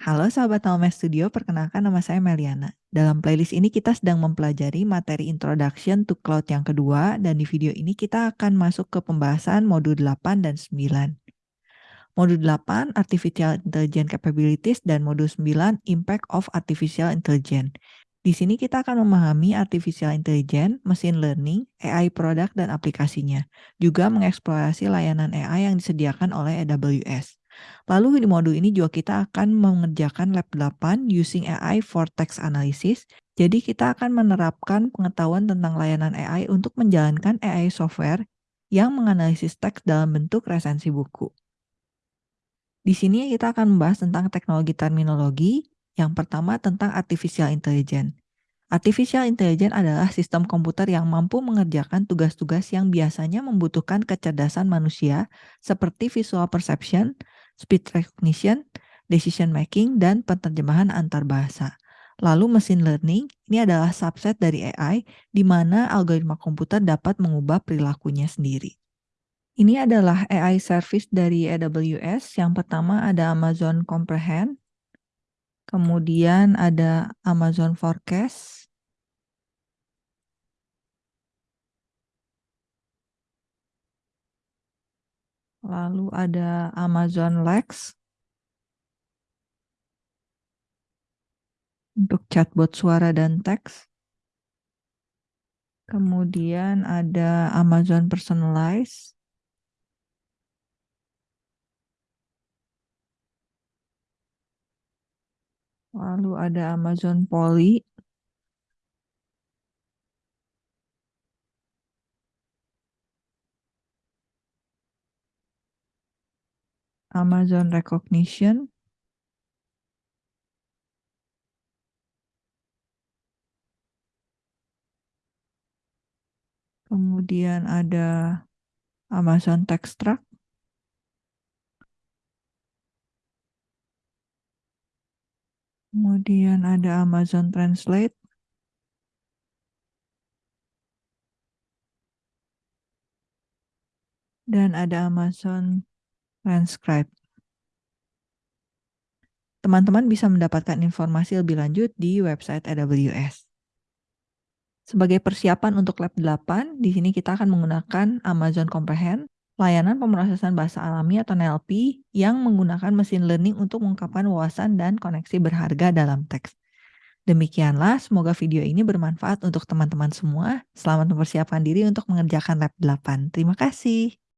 Halo sahabat Almes Studio, perkenalkan nama saya Meliana. Dalam playlist ini kita sedang mempelajari materi Introduction to Cloud yang kedua dan di video ini kita akan masuk ke pembahasan modul 8 dan 9. Modul 8 Artificial Intelligence Capabilities dan modul 9 Impact of Artificial Intelligence. Di sini kita akan memahami artificial intelligence, machine learning, AI product dan aplikasinya. Juga mengeksplorasi layanan AI yang disediakan oleh AWS. Lalu di modul ini juga kita akan mengerjakan lab 8 using AI for text analysis. Jadi kita akan menerapkan pengetahuan tentang layanan AI untuk menjalankan AI software yang menganalisis teks dalam bentuk resensi buku. Di sini kita akan membahas tentang teknologi terminologi. Yang pertama tentang artificial intelligence. Artificial intelligence adalah sistem komputer yang mampu mengerjakan tugas-tugas yang biasanya membutuhkan kecerdasan manusia seperti visual perception, speech recognition, decision making, dan penerjemahan antar bahasa. Lalu machine learning ini adalah subset dari AI di mana algoritma komputer dapat mengubah perilakunya sendiri. Ini adalah AI service dari AWS. Yang pertama ada Amazon Comprehend, kemudian ada Amazon Forecast, Lalu ada Amazon Lex. Untuk chatbot suara dan teks. Kemudian ada Amazon Personalize. Lalu ada Amazon Poly. Amazon Recognition, kemudian ada Amazon Text Track, kemudian ada Amazon Translate, dan ada Amazon transcribe. Teman-teman bisa mendapatkan informasi lebih lanjut di website AWS. Sebagai persiapan untuk lab 8, di sini kita akan menggunakan Amazon Comprehend, layanan pemrosesan bahasa alami atau NLP yang menggunakan mesin learning untuk mengungkapkan wawasan dan koneksi berharga dalam teks. Demikianlah, semoga video ini bermanfaat untuk teman-teman semua. Selamat mempersiapkan diri untuk mengerjakan lab 8. Terima kasih.